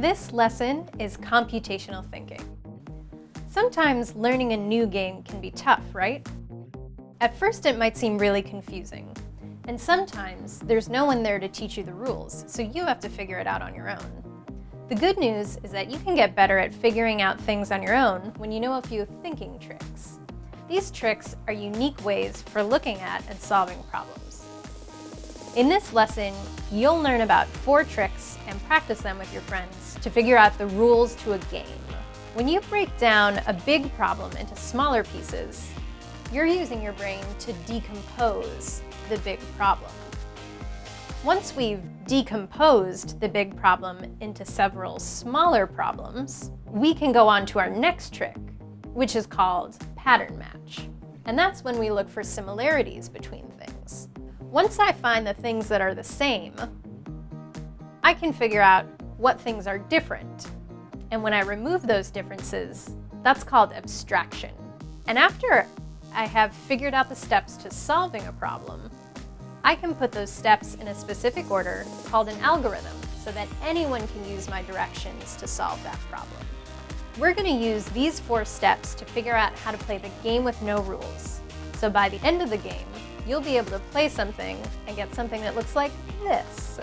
This lesson is computational thinking. Sometimes learning a new game can be tough, right? At first it might seem really confusing, and sometimes there's no one there to teach you the rules, so you have to figure it out on your own. The good news is that you can get better at figuring out things on your own when you know a few thinking tricks. These tricks are unique ways for looking at and solving problems. In this lesson, you'll learn about four tricks and practice them with your friends to figure out the rules to a game. When you break down a big problem into smaller pieces, you're using your brain to decompose the big problem. Once we've decomposed the big problem into several smaller problems, we can go on to our next trick, which is called pattern match. And that's when we look for similarities between. Once I find the things that are the same, I can figure out what things are different. And when I remove those differences, that's called abstraction. And after I have figured out the steps to solving a problem, I can put those steps in a specific order called an algorithm so that anyone can use my directions to solve that problem. We're going to use these four steps to figure out how to play the game with no rules. So by the end of the game, you'll be able to play something and get something that looks like this.